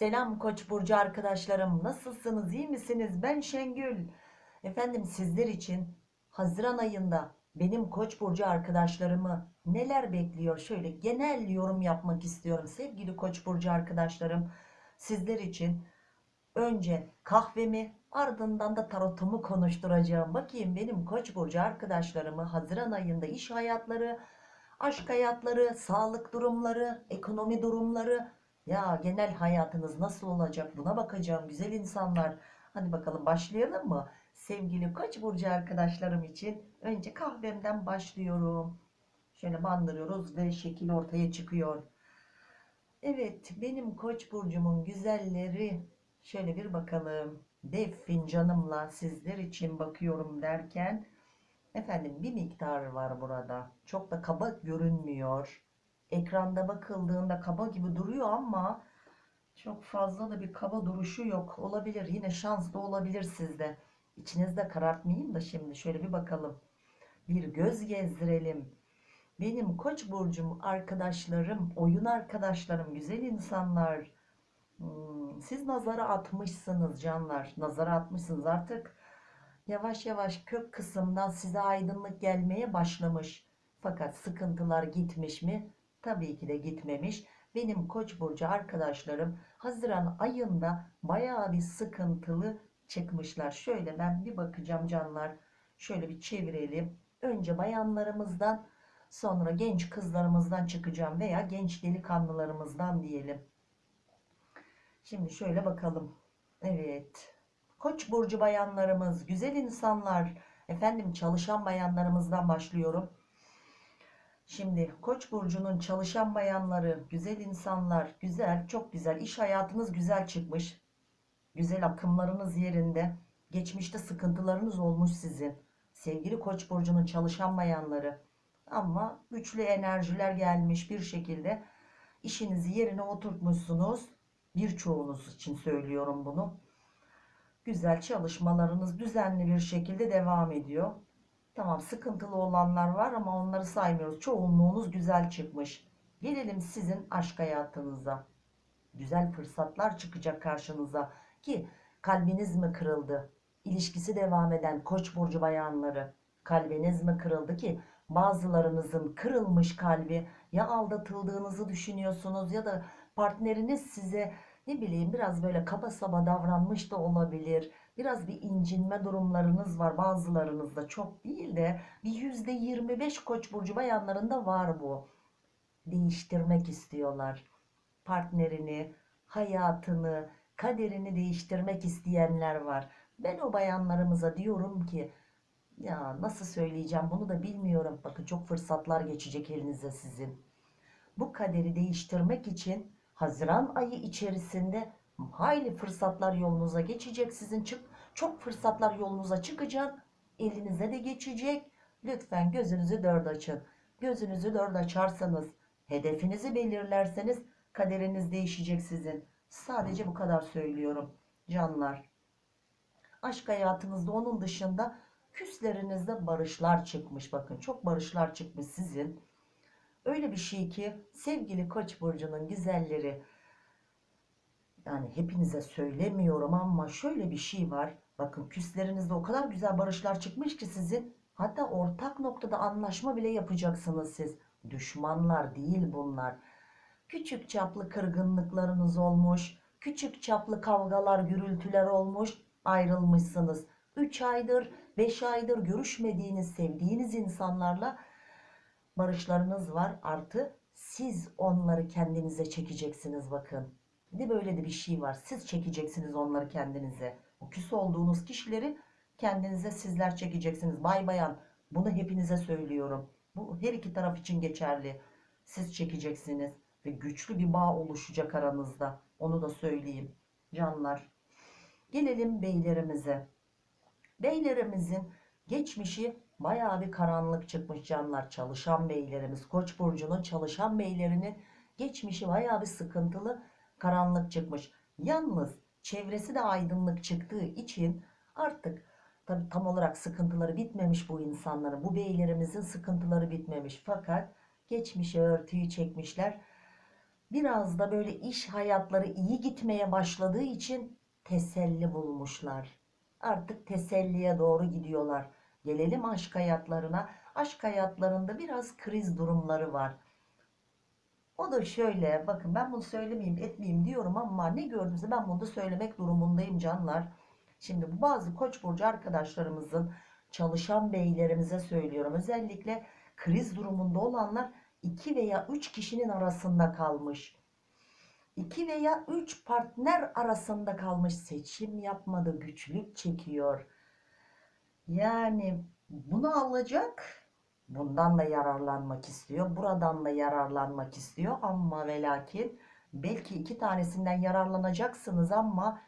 Selam Koç burcu arkadaşlarım. Nasılsınız? iyi misiniz? Ben Şengül. Efendim sizler için Haziran ayında benim Koç burcu arkadaşlarımı neler bekliyor? Şöyle genel yorum yapmak istiyorum sevgili Koç burcu arkadaşlarım. Sizler için önce kahvemi ardından da tarotumu konuşturacağım. Bakayım benim Koç burcu arkadaşlarımı Haziran ayında iş hayatları, aşk hayatları, sağlık durumları, ekonomi durumları ya genel hayatınız nasıl olacak buna bakacağım güzel insanlar. Hadi bakalım başlayalım mı? Sevgili Koç burcu arkadaşlarım için önce kahvemden başlıyorum. Şöyle bandırıyoruz ve şekil ortaya çıkıyor. Evet benim Koç burcumun güzelleri şöyle bir bakalım. Dev fincanımla sizler için bakıyorum derken efendim bir miktar var burada. Çok da kaba görünmüyor. Ekranda bakıldığında kaba gibi duruyor ama çok fazla da bir kaba duruşu yok. Olabilir. Yine şans da olabilir sizde. İçinizde karartmayayım da şimdi şöyle bir bakalım. Bir göz gezdirelim. Benim koç burcum arkadaşlarım, oyun arkadaşlarım, güzel insanlar. Hmm, siz nazara atmışsınız canlar. Nazara atmışsınız artık. Yavaş yavaş kök kısımdan size aydınlık gelmeye başlamış. Fakat sıkıntılar gitmiş mi? Tabii ki de gitmemiş. Benim Koç burcu arkadaşlarım Haziran ayında bayağı bir sıkıntılı çıkmışlar. Şöyle ben bir bakacağım canlar. Şöyle bir çevirelim. Önce bayanlarımızdan sonra genç kızlarımızdan çıkacağım veya genç delikanlılarımızdan diyelim. Şimdi şöyle bakalım. Evet. Koç burcu bayanlarımız, güzel insanlar, efendim çalışan bayanlarımızdan başlıyorum. Şimdi Koç burcunun çalışan bayanları, güzel insanlar, güzel, çok güzel. iş hayatınız güzel çıkmış. Güzel akımlarınız yerinde. Geçmişte sıkıntılarınız olmuş sizin. Sevgili Koç burcunun çalışan bayanları. Ama güçlü enerjiler gelmiş bir şekilde işinizi yerine oturtmuşsunuz. Birçoğunuz için söylüyorum bunu. Güzel çalışmalarınız düzenli bir şekilde devam ediyor. Tamam sıkıntılı olanlar var ama onları saymıyoruz. Çoğunluğunuz güzel çıkmış. Gelelim sizin aşk hayatınıza. Güzel fırsatlar çıkacak karşınıza. Ki kalbiniz mi kırıldı? İlişkisi devam eden koç burcu bayanları. Kalbiniz mi kırıldı ki bazılarınızın kırılmış kalbi ya aldatıldığınızı düşünüyorsunuz ya da partneriniz size ne bileyim biraz böyle kaba saba davranmış da olabilir biraz bir incinme durumlarınız var. Bazılarınızda çok değil de bir yüzde 25 koç burcu bayanlarında var bu. Değiştirmek istiyorlar. Partnerini hayatını kaderini değiştirmek isteyenler var. Ben o bayanlarımıza diyorum ki ya nasıl söyleyeceğim bunu da bilmiyorum. Bakın çok fırsatlar geçecek elinize sizin. Bu kaderi değiştirmek için Haziran ayı içerisinde hayli fırsatlar yolunuza geçecek sizin. Çık çok fırsatlar yolunuza çıkacak elinize de geçecek. Lütfen gözünüzü dört açın. Gözünüzü dört açarsanız hedefinizi belirlerseniz kaderiniz değişecek sizin. Sadece bu kadar söylüyorum canlar. Aşk hayatınızda onun dışında küslerinizde barışlar çıkmış. Bakın çok barışlar çıkmış sizin. Öyle bir şey ki sevgili koç burcunun güzelleri yani hepinize söylemiyorum ama şöyle bir şey var. Bakın küslerinizde o kadar güzel barışlar çıkmış ki sizin. Hatta ortak noktada anlaşma bile yapacaksınız siz. Düşmanlar değil bunlar. Küçük çaplı kırgınlıklarınız olmuş. Küçük çaplı kavgalar, gürültüler olmuş. Ayrılmışsınız. 3 aydır, 5 aydır görüşmediğiniz, sevdiğiniz insanlarla barışlarınız var. Artı siz onları kendinize çekeceksiniz bakın. Bir de böyle de bir şey var. Siz çekeceksiniz onları kendinize. O küs olduğunuz kişileri kendinize sizler çekeceksiniz. Bay bayan bunu hepinize söylüyorum. Bu her iki taraf için geçerli. Siz çekeceksiniz ve güçlü bir bağ oluşacak aranızda. Onu da söyleyeyim. Canlar. Gelelim beylerimize. Beylerimizin geçmişi bayağı bir karanlık çıkmış canlar. Çalışan beylerimiz. Koç burcunun çalışan beylerinin geçmişi bayağı bir sıkıntılı karanlık çıkmış. Yalnız çevresi de aydınlık çıktığı için artık tabi tam olarak sıkıntıları bitmemiş bu insanların. Bu beylerimizin sıkıntıları bitmemiş. Fakat geçmişe örtüyü çekmişler. Biraz da böyle iş hayatları iyi gitmeye başladığı için teselli bulmuşlar. Artık teselliye doğru gidiyorlar. Gelelim aşk hayatlarına. Aşk hayatlarında biraz kriz durumları var. O da şöyle bakın ben bunu söylemeyeyim etmeyeyim diyorum ama ne gördüğümse ben bunu da söylemek durumundayım canlar. Şimdi bu bazı koç burcu arkadaşlarımızın çalışan beylerimize söylüyorum. Özellikle kriz durumunda olanlar 2 veya 3 kişinin arasında kalmış. 2 veya 3 partner arasında kalmış. Seçim yapmadı, güçlük çekiyor. Yani bunu alacak, bundan da yararlanmak istiyor, buradan da yararlanmak istiyor ama ve lakin belki iki tanesinden yararlanacaksınız ama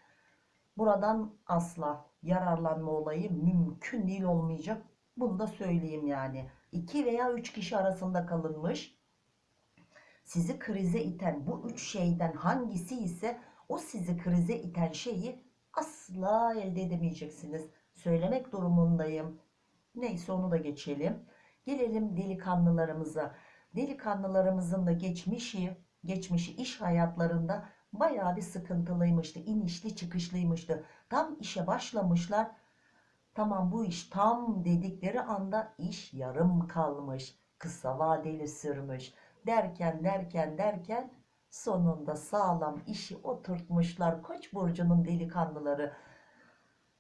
buradan asla yararlanma olayı mümkün değil olmayacak. Bunu da söyleyeyim yani. 2 veya 3 kişi arasında kalınmış. Sizi krize iten bu üç şeyden hangisi ise o sizi krize iten şeyi asla elde edemeyeceksiniz. Söylemek durumundayım. Neyse onu da geçelim. Gelelim delikanlılarımıza. Delikanlılarımızın da geçmişi, geçmişi iş hayatlarında bayağı bir sıkıntılıymıştı. inişli çıkışlıymıştı. Tam işe başlamışlar. Tamam bu iş tam dedikleri anda iş yarım kalmış. Kısa vadeli sürmüş. Derken derken derken sonunda sağlam işi oturtmuşlar. Koç burcunun delikanlıları.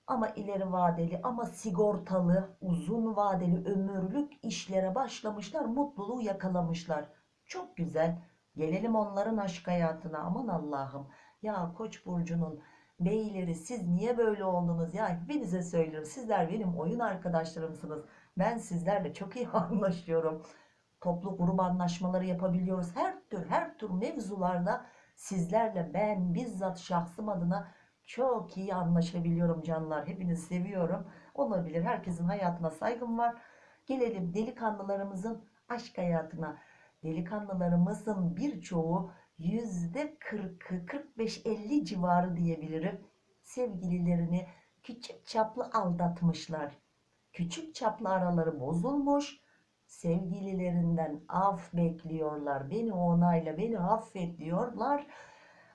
Ama ileri vadeli ama sigortalı uzun vadeli ömürlük işlere başlamışlar. Mutluluğu yakalamışlar. Çok güzel. Gelelim onların aşk hayatına. Aman Allah'ım. Ya Koç burcunun beyleri siz niye böyle oldunuz? Ya hepinize söylüyorum. Sizler benim oyun arkadaşlarımsınız. Ben sizlerle çok iyi anlaşıyorum. Toplu grup anlaşmaları yapabiliyoruz. Her tür her tür mevzularda sizlerle ben bizzat şahsım adına çok iyi anlaşabiliyorum canlar. Hepinizi seviyorum. Olabilir. Herkesin hayatına saygım var. Gelelim delikanlılarımızın aşk hayatına. Delikanlılarımızın birçoğu yüzde 40'ı 45-50 civarı diyebilirim. Sevgililerini küçük çaplı aldatmışlar. Küçük çaplı araları bozulmuş. Sevgililerinden af bekliyorlar. Beni onayla, beni affet diyorlar.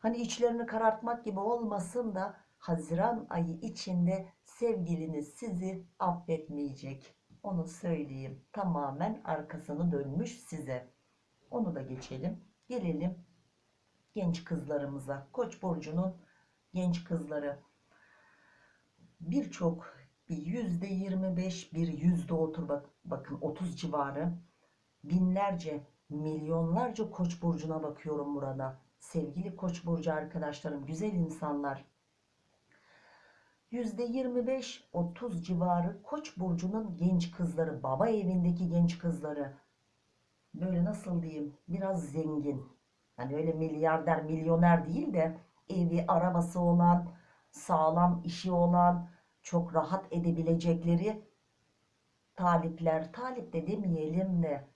Hani içlerini karartmak gibi olmasın da Haziran ayı içinde sevgiliniz sizi affetmeyecek. Onu söyleyeyim. Tamamen arkasını dönmüş size. Onu da geçelim. Gelelim genç kızlarımıza. Koç burcunun genç kızları. Birçok bir yüzde 25 bir yüzde otur bak, bakın 30 civarı binlerce milyonlarca koç burcuna bakıyorum burada sevgili koç burcu arkadaşlarım güzel insanlar. Yüzde 25-30 civarı koç burcunun genç kızları baba evindeki genç kızları. Böyle nasıl diyeyim biraz zengin. Hani öyle milyarder milyoner değil de evi arabası olan sağlam işi olan çok rahat edebilecekleri talipler, talip de demeyelim de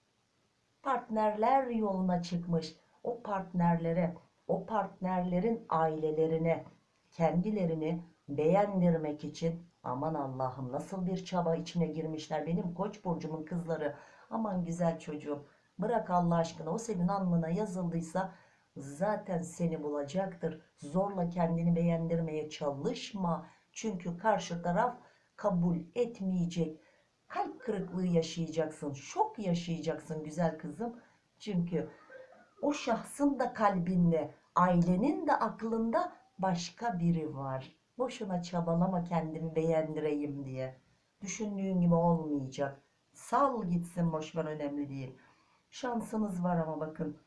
partnerler yoluna çıkmış. O partnerlere, o partnerlerin ailelerine, kendilerini beğendirmek için aman Allah'ım nasıl bir çaba içine girmişler benim koç burcumun kızları. Aman güzel çocuğum bırak Allah aşkına o senin alnına yazıldıysa zaten seni bulacaktır. Zorla kendini beğendirmeye çalışma. Çünkü karşı taraf kabul etmeyecek. Kalp kırıklığı yaşayacaksın. Şok yaşayacaksın güzel kızım. Çünkü o şahsın da kalbinde, ailenin de aklında başka biri var. Boşuna çabalama kendimi beğendireyim diye. Düşündüğün gibi olmayacak. Sal gitsin boşver önemli değil. Şansınız var ama bakın.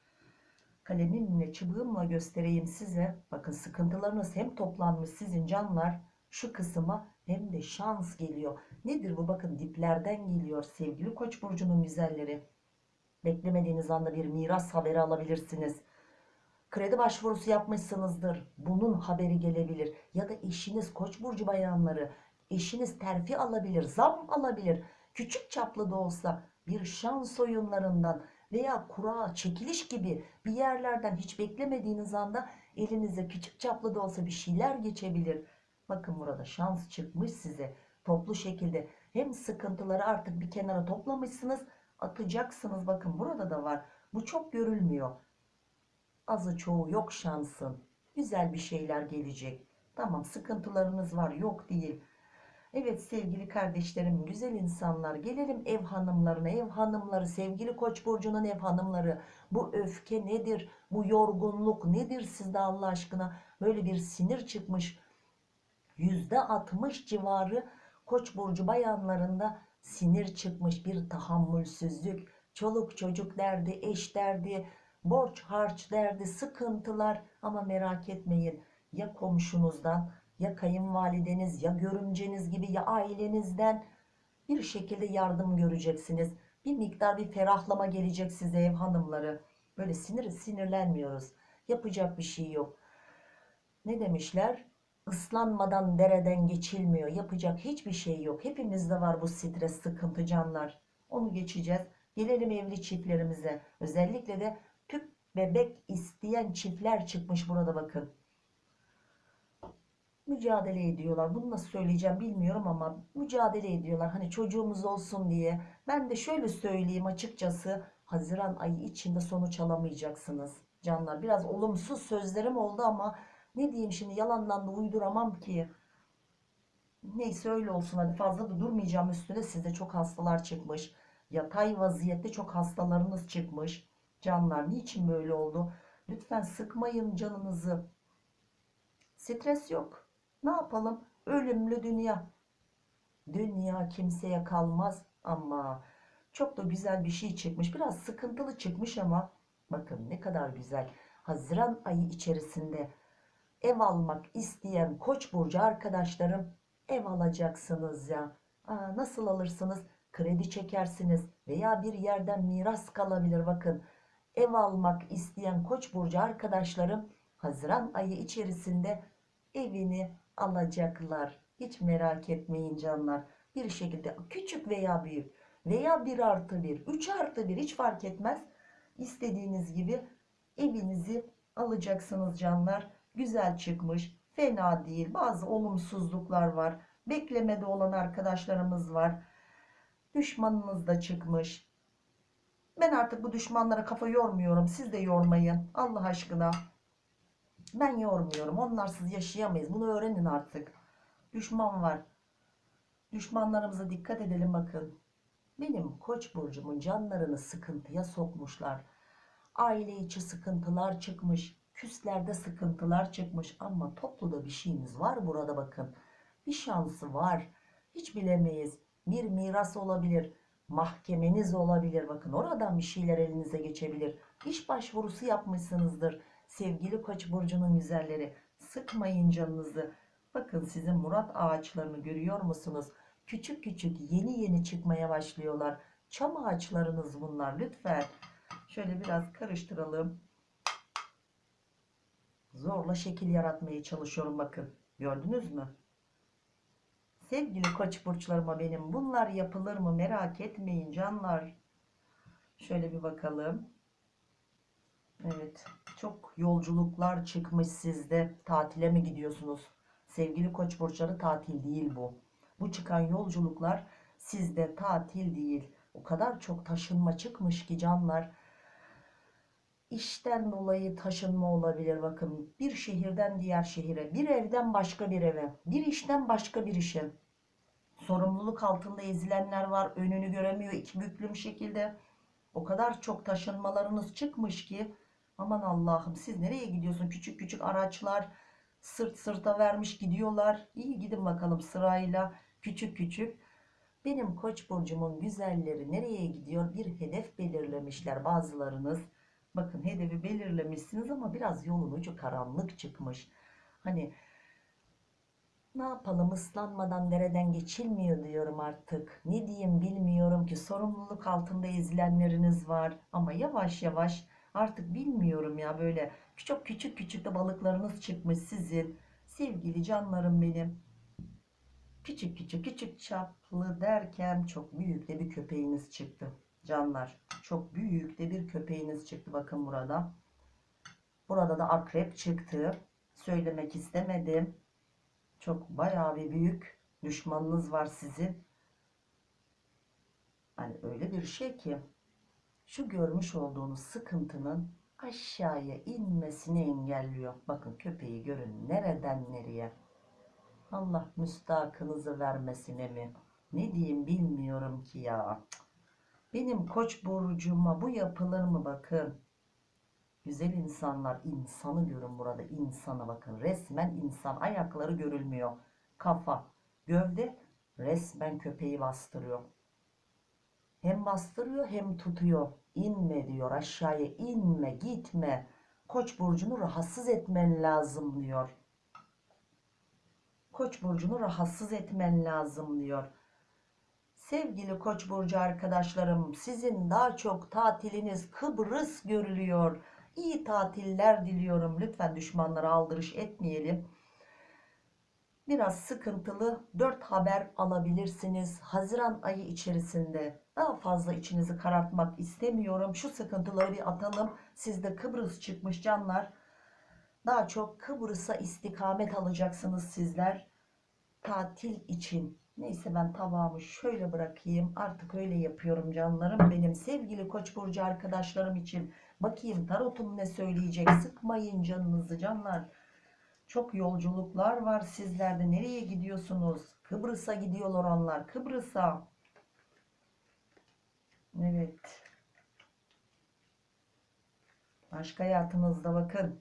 Kalemimle, çubuğumla göstereyim size. Bakın sıkıntılarınız hem toplanmış sizin canlar şu kısma hem de şans geliyor. Nedir bu? Bakın diplerden geliyor sevgili Koç burcunun güzelleri. Beklemediğiniz anda bir miras haberi alabilirsiniz. Kredi başvurusu yapmışsınızdır. Bunun haberi gelebilir. Ya da eşiniz Koç burcu bayanları, eşiniz terfi alabilir, zam alabilir. Küçük çaplı da olsa bir şans oyunlarından veya kura, çekiliş gibi bir yerlerden hiç beklemediğiniz anda elinize küçük çaplı da olsa bir şeyler geçebilir. Bakın burada şans çıkmış size. Toplu şekilde hem sıkıntıları artık bir kenara toplamışsınız atacaksınız. Bakın burada da var. Bu çok görülmüyor. azı çoğu yok şansın. Güzel bir şeyler gelecek. Tamam sıkıntılarınız var yok değil. Evet sevgili kardeşlerim, güzel insanlar, gelelim ev hanımlarına, ev hanımları, sevgili Koç burcunun ev hanımları. Bu öfke nedir? Bu yorgunluk nedir sizde Allah aşkına? Böyle bir sinir çıkmış. %60 civarı Koç burcu bayanlarında sinir çıkmış bir tahammülsüzlük, çoluk çocuk derdi, eş derdi, borç harç derdi, sıkıntılar ama merak etmeyin ya komşunuzdan ya kayınvalideniz ya görümceniz gibi ya ailenizden bir şekilde yardım göreceksiniz. Bir miktar bir ferahlama gelecek size ev hanımları. Böyle sinir sinirlenmiyoruz. Yapacak bir şey yok. Ne demişler? Islanmadan dereden geçilmiyor. Yapacak hiçbir şey yok. Hepimizde var bu stres, sıkıntı canlar. Onu geçeceğiz. Gelelim evli çiftlerimize. Özellikle de tüp bebek isteyen çiftler çıkmış burada bakın mücadele ediyorlar. Bunu nasıl söyleyeceğim bilmiyorum ama mücadele ediyorlar. Hani çocuğumuz olsun diye. Ben de şöyle söyleyeyim açıkçası. Haziran ayı içinde sonuç alamayacaksınız. Canlar biraz olumsuz sözlerim oldu ama ne diyeyim şimdi yalandan da uyduramam ki. Neyse öyle olsun hadi fazla da durmayacağım üstüne sizde çok hastalar çıkmış. Yatay vaziyette çok hastalarınız çıkmış. Canlar niçin böyle oldu? Lütfen sıkmayın canınızı. Stres yok. Ne yapalım? Ölümlü dünya. Dünya kimseye kalmaz ama çok da güzel bir şey çıkmış. Biraz sıkıntılı çıkmış ama bakın ne kadar güzel. Haziran ayı içerisinde ev almak isteyen Koç burcu arkadaşlarım ev alacaksınız ya. Aa, nasıl alırsınız? Kredi çekersiniz veya bir yerden miras kalabilir bakın. Ev almak isteyen Koç burcu arkadaşlarım Haziran ayı içerisinde evini alacaklar. Hiç merak etmeyin canlar. Bir şekilde küçük veya büyük veya 1 artı 1, 3 artı 1 hiç fark etmez. İstediğiniz gibi evinizi alacaksınız canlar. Güzel çıkmış. Fena değil. Bazı olumsuzluklar var. Beklemede olan arkadaşlarımız var. Düşmanınız da çıkmış. Ben artık bu düşmanlara kafa yormuyorum. Siz de yormayın. Allah aşkına. Ben yormuyorum. Onlarsız yaşayamayız. Bunu öğrenin artık. Düşman var. Düşmanlarımıza dikkat edelim bakın. Benim koç burcumun canlarını sıkıntıya sokmuşlar. Aile içi sıkıntılar çıkmış. Küslerde sıkıntılar çıkmış. Ama topluda bir şeyimiz var burada bakın. Bir şansı var. Hiç bilemeyiz. Bir miras olabilir. Mahkemeniz olabilir. Bakın oradan bir şeyler elinize geçebilir. İş başvurusu yapmışsınızdır Sevgili Koç burcunun güzelleri, sıkmayın canınızı. Bakın sizin murat ağaçlarını görüyor musunuz? Küçük küçük yeni yeni çıkmaya başlıyorlar. Çam ağaçlarınız bunlar lütfen. Şöyle biraz karıştıralım. Zorla şekil yaratmaya çalışıyorum bakın. Gördünüz mü? Sevgili koç burçlarıma benim bunlar yapılır mı merak etmeyin canlar. Şöyle bir bakalım. Evet. Çok yolculuklar çıkmış sizde. Tatile mi gidiyorsunuz? Sevgili koç burçları tatil değil bu. Bu çıkan yolculuklar sizde tatil değil. O kadar çok taşınma çıkmış ki canlar. İşten dolayı taşınma olabilir bakın. Bir şehirden diğer şehire, bir evden başka bir eve, bir işten başka bir işe. Sorumluluk altında ezilenler var. Önünü göremiyor iki büklüm şekilde. O kadar çok taşınmalarınız çıkmış ki Aman Allah'ım siz nereye gidiyorsun? Küçük küçük araçlar sırt sırta vermiş gidiyorlar. İyi gidin bakalım sırayla küçük küçük. Benim koç burcumun güzelleri nereye gidiyor? Bir hedef belirlemişler bazılarınız. Bakın hedefi belirlemişsiniz ama biraz yolun ucu karanlık çıkmış. Hani ne yapalım ıslanmadan dereden geçilmiyor diyorum artık. Ne diyeyim bilmiyorum ki sorumluluk altında ezilenleriniz var. Ama yavaş yavaş Artık bilmiyorum ya böyle çok küçük küçük de balıklarınız çıkmış sizin. Sevgili canlarım benim. Küçük küçük küçük çaplı derken çok büyük de bir köpeğiniz çıktı. Canlar çok büyük de bir köpeğiniz çıktı bakın burada. Burada da akrep çıktı. Söylemek istemedim. Çok bayağı bir büyük düşmanınız var sizin. Hani öyle bir şey ki şu görmüş olduğunuz sıkıntının aşağıya inmesini engelliyor. Bakın köpeği görün nereden nereye. Allah müstakınızı vermesine mi? Ne diyeyim bilmiyorum ki ya. Benim koç burcuma bu yapılır mı bakın. Güzel insanlar insanı görün burada insanı bakın resmen insan ayakları görülmüyor. Kafa, gövde resmen köpeği bastırıyor. Hem bastırıyor hem tutuyor. İnme diyor aşağıya inme gitme. Koç burcunu rahatsız etmen lazım diyor. Koç burcunu rahatsız etmen lazım diyor. Sevgili Koç burcu arkadaşlarım, sizin daha çok tatiliniz Kıbrıs görülüyor. İyi tatiller diliyorum. Lütfen düşmanlara aldırış etmeyelim. Biraz sıkıntılı 4 haber alabilirsiniz. Haziran ayı içerisinde daha fazla içinizi karartmak istemiyorum. Şu sıkıntıları bir atalım. Sizde Kıbrıs çıkmış canlar. Daha çok Kıbrıs'a istikamet alacaksınız sizler. Tatil için. Neyse ben tabağımı şöyle bırakayım. Artık öyle yapıyorum canlarım. Benim sevgili Koç burcu arkadaşlarım için. Bakayım tarotum ne söyleyecek. Sıkmayın canınızı canlar. Çok yolculuklar var sizlerde. Nereye gidiyorsunuz? Kıbrıs'a gidiyorlar onlar. Kıbrıs'a. Evet. Aşk hayatınızda bakın.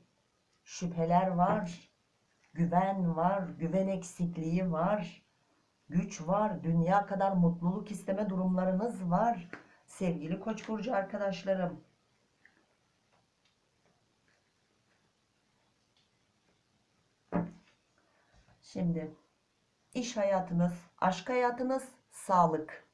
Şüpheler var. Güven var. Güven eksikliği var. Güç var. Dünya kadar mutluluk isteme durumlarınız var. Sevgili Koç burcu arkadaşlarım. Şimdi iş hayatınız, aşk hayatınız, sağlık.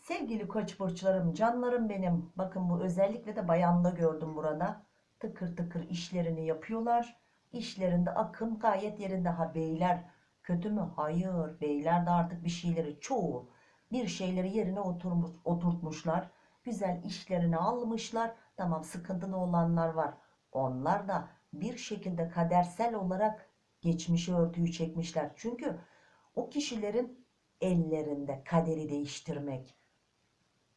Sevgili koç burçlarım, canlarım benim. Bakın bu özellikle de bayanda gördüm burada. Tıkır tıkır işlerini yapıyorlar. İşlerinde akım gayet yerinde. Ha beyler kötü mü? Hayır. Beyler de artık bir şeyleri çoğu bir şeyleri yerine oturmuş, oturtmuşlar. Güzel işlerini almışlar. Tamam sıkıntılı olanlar var. Onlar da bir şekilde kadersel olarak geçmişi örtüyü çekmişler. Çünkü o kişilerin ellerinde kaderi değiştirmek.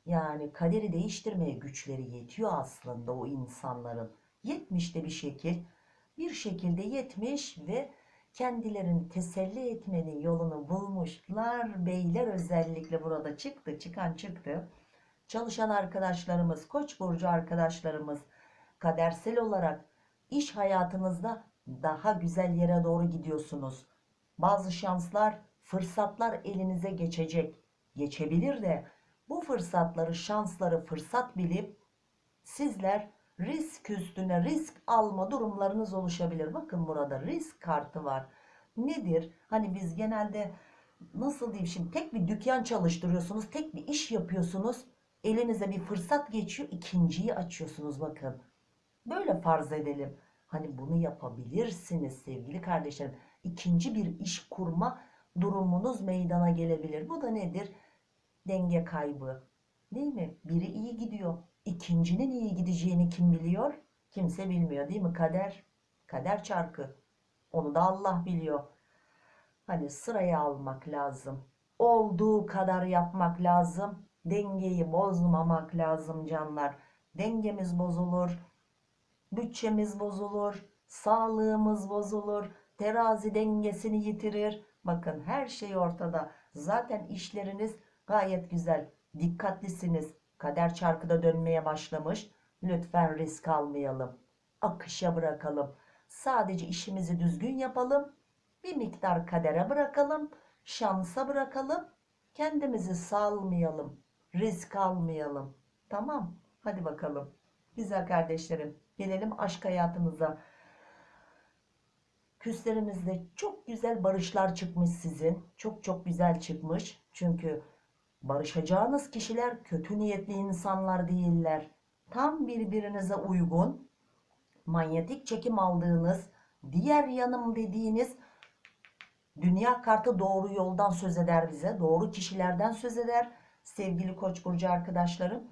Yani kaderi değiştirmeye güçleri yetiyor aslında o insanların. Yetmiş de bir şekil. Bir şekilde yetmiş ve kendilerini teselli etmenin yolunu bulmuşlar. Beyler özellikle burada çıktı. Çıkan çıktı. Çalışan arkadaşlarımız, koç burcu arkadaşlarımız kadersel olarak iş hayatınızda daha güzel yere doğru gidiyorsunuz. Bazı şanslar, fırsatlar elinize geçecek. Geçebilir de bu fırsatları, şansları fırsat bilip sizler risk üstüne risk alma durumlarınız oluşabilir. Bakın burada risk kartı var. Nedir? Hani biz genelde nasıl diyeyim şimdi tek bir dükkan çalıştırıyorsunuz, tek bir iş yapıyorsunuz. Elinize bir fırsat geçiyor, ikinciyi açıyorsunuz bakın. Böyle farz edelim. Hani bunu yapabilirsiniz sevgili kardeşlerim. İkinci bir iş kurma durumunuz meydana gelebilir. Bu da nedir? Denge kaybı. Değil mi? Biri iyi gidiyor. İkincinin iyi gideceğini kim biliyor? Kimse bilmiyor değil mi? Kader. Kader çarkı. Onu da Allah biliyor. Hani sıraya almak lazım. Olduğu kadar yapmak lazım. Dengeyi bozmamak lazım canlar. Dengemiz bozulur bütçemiz bozulur, sağlığımız bozulur, terazi dengesini yitirir. Bakın her şey ortada. Zaten işleriniz gayet güzel. Dikkatlisiniz. Kader çarkıda dönmeye başlamış. Lütfen risk almayalım. Akışa bırakalım. Sadece işimizi düzgün yapalım. Bir miktar kadere bırakalım. Şansa bırakalım. Kendimizi salmayalım. Risk almayalım. Tamam. Hadi bakalım. Güzel kardeşlerim. Gelelim aşk hayatınıza. Küslerinizde çok güzel barışlar çıkmış sizin. Çok çok güzel çıkmış. Çünkü barışacağınız kişiler kötü niyetli insanlar değiller. Tam birbirinize uygun, manyetik çekim aldığınız, diğer yanım dediğiniz dünya kartı doğru yoldan söz eder bize. Doğru kişilerden söz eder. Sevgili Koç burcu arkadaşlarım,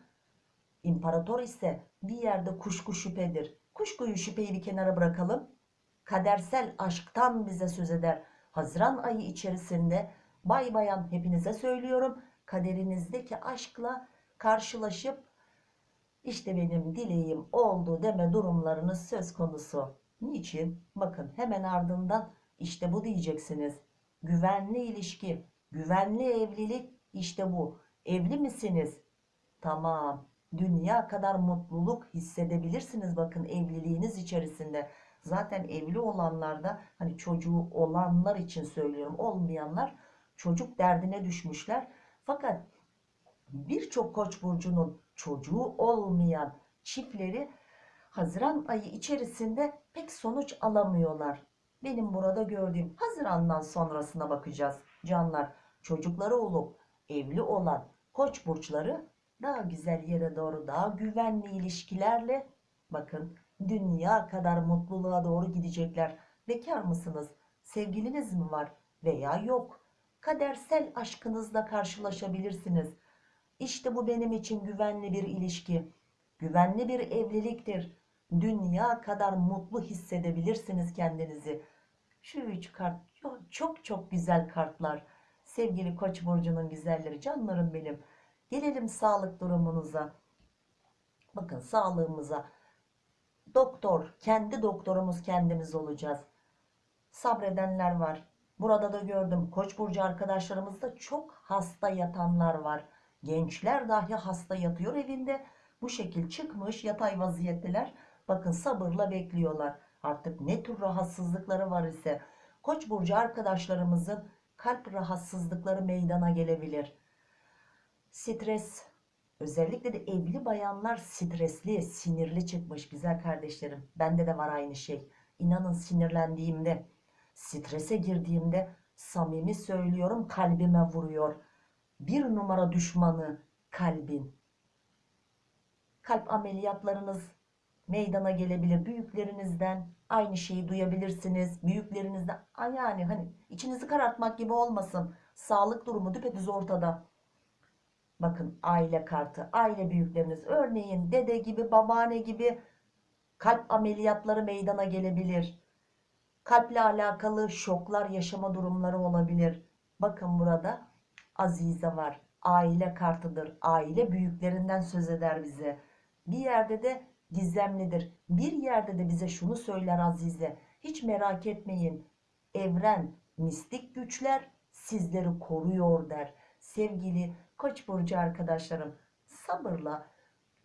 İmparator ise bir yerde kuşku şüphedir. Kuşkuyu şüpheyi bir kenara bırakalım. Kadersel aşktan bize söz eder. Haziran ayı içerisinde bay bayan hepinize söylüyorum. Kaderinizdeki aşkla karşılaşıp İşte benim dileğim oldu deme durumlarınız söz konusu. Niçin? Bakın hemen ardından işte bu diyeceksiniz. Güvenli ilişki, güvenli evlilik işte bu. Evli misiniz? Tamam. Dünya kadar mutluluk hissedebilirsiniz bakın evliliğiniz içerisinde. Zaten evli olanlarda hani çocuğu olanlar için söylüyorum olmayanlar çocuk derdine düşmüşler. Fakat birçok koç burcunun çocuğu olmayan çiftleri Haziran ayı içerisinde pek sonuç alamıyorlar. Benim burada gördüğüm Haziran'dan sonrasına bakacağız. Canlar çocukları olup evli olan koç burçları daha güzel yere doğru daha güvenli ilişkilerle bakın dünya kadar mutluluğa doğru gidecekler. Bekar mısınız? Sevgiliniz mi var? Veya yok. Kadersel aşkınızla karşılaşabilirsiniz. İşte bu benim için güvenli bir ilişki. Güvenli bir evliliktir. Dünya kadar mutlu hissedebilirsiniz kendinizi. Şu üç kart çok çok güzel kartlar. Sevgili Koç burcunun güzelleri, canlarım benim. Gelelim sağlık durumunuza. Bakın sağlığımıza. Doktor, kendi doktorumuz kendimiz olacağız. Sabredenler var. Burada da gördüm. Koç burcu arkadaşlarımızda çok hasta yatanlar var. Gençler dahi hasta yatıyor evinde. Bu şekil çıkmış yatay vaziyetteler. Bakın sabırla bekliyorlar. Artık ne tür rahatsızlıkları var ise Koç burcu arkadaşlarımızın kalp rahatsızlıkları meydana gelebilir. Stres özellikle de evli bayanlar stresli, sinirli çıkmış güzel kardeşlerim. Bende de var aynı şey. İnanın sinirlendiğimde, strese girdiğimde samimi söylüyorum kalbime vuruyor. Bir numara düşmanı kalbin. Kalp ameliyatlarınız meydana gelebilir. Büyüklerinizden aynı şeyi duyabilirsiniz. Büyüklerinizden yani hani içinizi karartmak gibi olmasın. Sağlık durumu düpedüz ortada. Bakın aile kartı, aile büyükleriniz örneğin dede gibi, babaanne gibi kalp ameliyatları meydana gelebilir. Kalple alakalı şoklar yaşama durumları olabilir. Bakın burada Azize var. Aile kartıdır. Aile büyüklerinden söz eder bize. Bir yerde de gizemlidir. Bir yerde de bize şunu söyler Azize. Hiç merak etmeyin. Evren, mistik güçler sizleri koruyor der. Sevgili Koç burcu arkadaşlarım sabırla,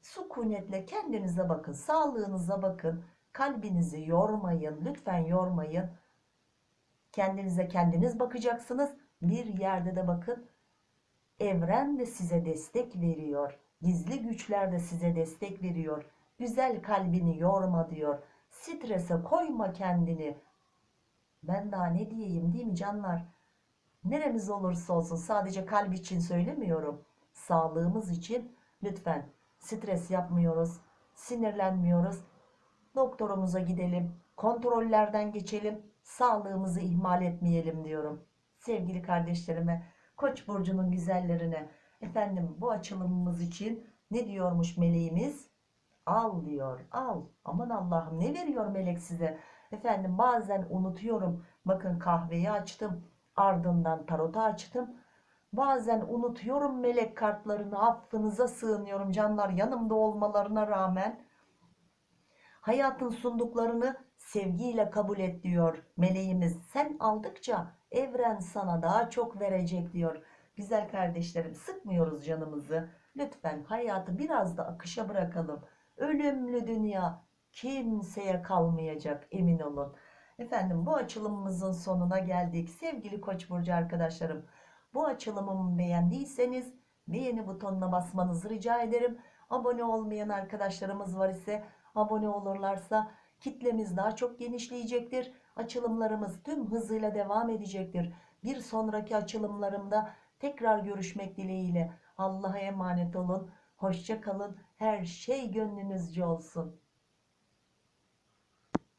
sükunetle kendinize bakın, sağlığınıza bakın. Kalbinizi yormayın, lütfen yormayın. Kendinize kendiniz bakacaksınız. Bir yerde de bakın evren de size destek veriyor. Gizli güçler de size destek veriyor. Güzel kalbini yorma diyor. Strese koyma kendini. Ben daha ne diyeyim değil mi canlar? Neremiz olursa olsun sadece kalp için söylemiyorum. Sağlığımız için lütfen stres yapmıyoruz, sinirlenmiyoruz. Doktorumuza gidelim, kontrollerden geçelim, sağlığımızı ihmal etmeyelim diyorum. Sevgili kardeşlerime, Koç burcunun güzellerine, efendim bu açılımımız için ne diyormuş meleğimiz? Al diyor, al. Aman Allah'ım ne veriyor melek size? Efendim bazen unutuyorum. Bakın kahveyi açtım Ardından tarota açtım. Bazen unutuyorum melek kartlarını affınıza sığınıyorum canlar yanımda olmalarına rağmen. Hayatın sunduklarını sevgiyle kabul et diyor meleğimiz. Sen aldıkça evren sana daha çok verecek diyor. Güzel kardeşlerim sıkmıyoruz canımızı. Lütfen hayatı biraz da akışa bırakalım. Ölümlü dünya kimseye kalmayacak emin olun. Efendim bu açılımımızın sonuna geldik. Sevgili Koç burcu arkadaşlarım, bu açılımımı beğendiyseniz beğeni butonuna basmanızı rica ederim. Abone olmayan arkadaşlarımız var ise abone olurlarsa kitlemiz daha çok genişleyecektir. Açılımlarımız tüm hızıyla devam edecektir. Bir sonraki açılımlarımda tekrar görüşmek dileğiyle. Allah'a emanet olun. Hoşça kalın. Her şey gönlünüzce olsun.